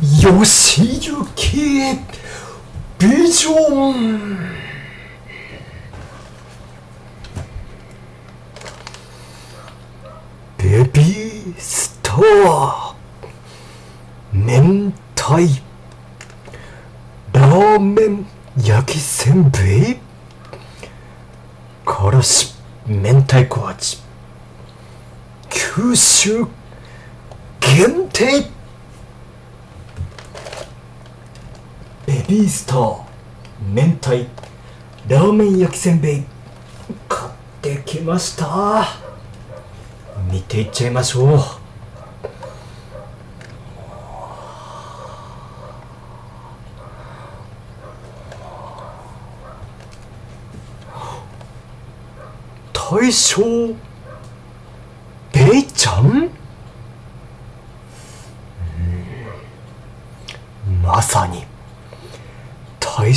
吉行ビジョンベビースター明太ラーメン焼きせんべいからし明太子味九州限定。ビースター明太ラーメン焼きせんべい。買ってきました。見ていっちゃいましょう。大将ベイちゃんまさに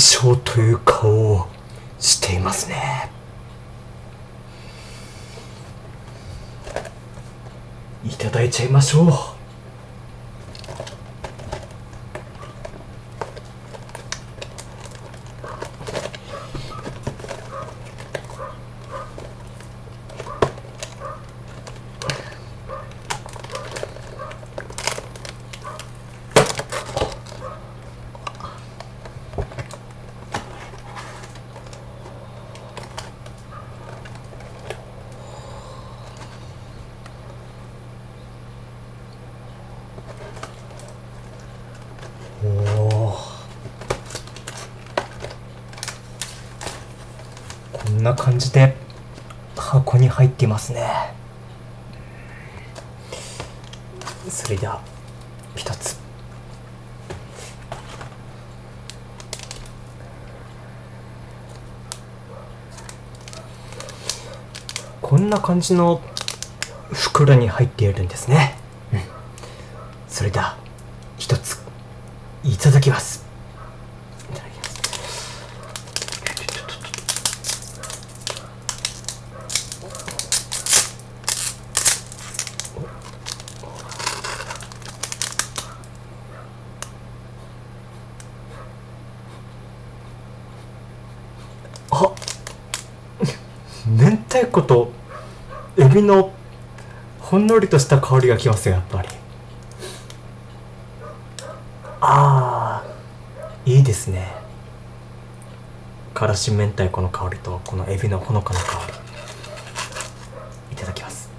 大将という顔をしていますね。いただいちゃいましょう。んな感じで箱に入っていますね。それでは一つ。こんな感じの袋に入っているんですね、うん、それでは一ついただきますいただきますあいことエビのほんのりとした香りがきますよやっぱり。あーいいですね。からし明太子の香りとこのエビのほのかな香りいただきます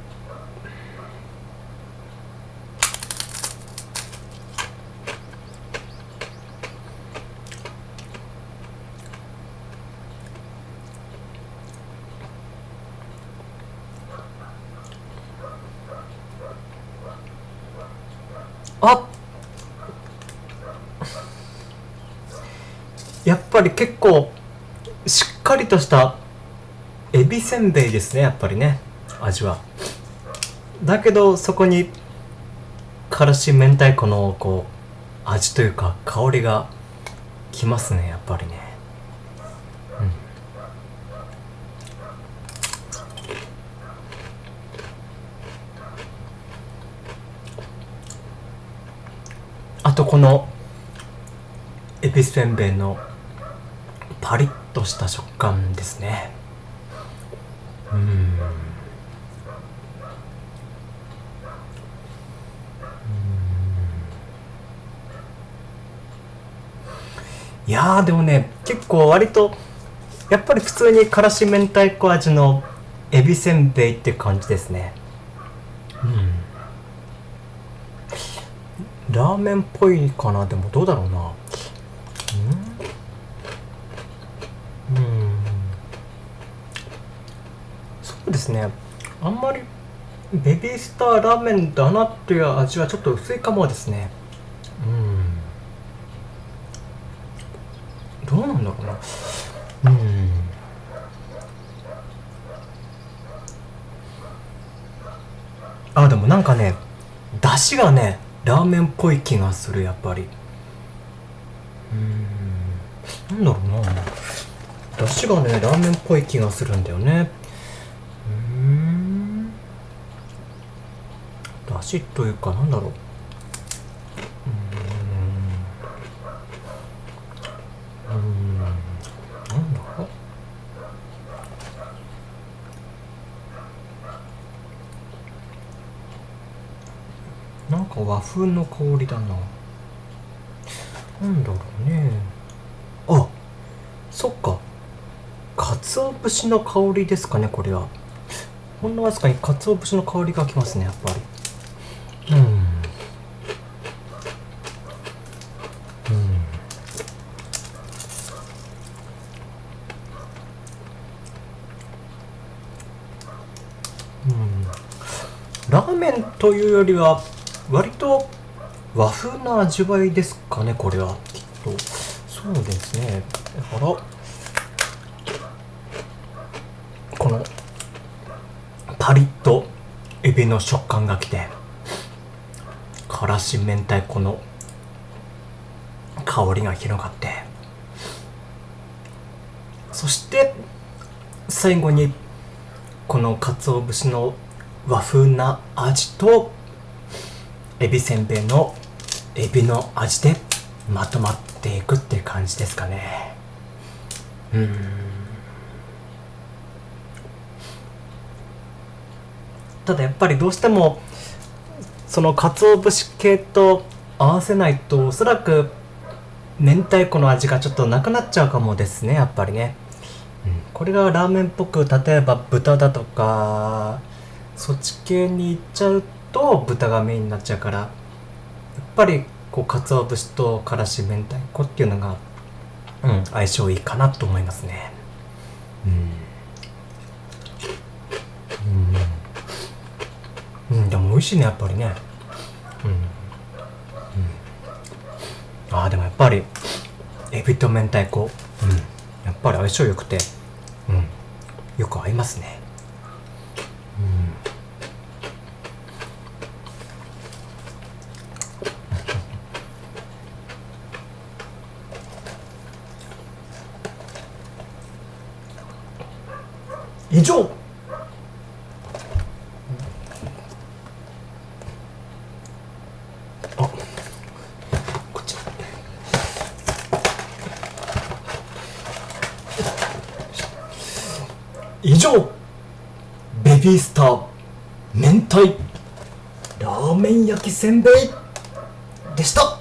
あやっぱり結構しっかりとしたエビせんべいですねやっぱりね味は。だけどそこにからし明太子のこう味というか香りがきますねやっぱりね。あとこのエビせんべいのパリッとした食感ですね。うん。いやーでもね結構割とやっぱり普通にからし明太子味のエビせんべいって感じですね。うん。ラーメンっぽいかな？でもどうだろうなうんうんそうですね。あんまりベビースターラーメンだなっていう味はちょっと薄いかもですね。うん。どうなんだろうな。うん。あでもなんかね出汁がねラーメンっぽい気がするやっぱり。うん。なんだろうな。出汁がねラーメンっぽい気がするんだよね。足というかなんだろうなんか和風の香りだな。なんだろうね。あそっか。鰹節の香りですかね、これは。ほんのわずかに鰹節の香りがきますね、やっぱり。うん。うん。ラーメンというよりは割と和風な味わいですかねこれはきっと。そうですね。だから。このパリッとエビの食感がきて。からし明太子の香りが広がってそして最後にこの鰹節の和風な味とエビせんべいのエビの味でまとまっていくっていう感じですかね。うん。ただやっぱりどうしてもその鰹節系と合わせないとおそらく明太子の味がちょっとなくなっちゃうかもですねやっぱりね、うん、これがラーメンっぽく例えば豚だとかそっち系にいっちゃうと豚がメインになっちゃうからやっぱりこう鰹節とからし明太子っていうのが、うん、相性いいかなと思いますね。うん、うん、でも美味しいねやっぱりね。うん、うん、ああでもやっぱりエビと明太子。うん。やっぱり相性良くて。うん。よく合いますね。以上。以上ベビースター明太ラーメン焼きせんべいでした。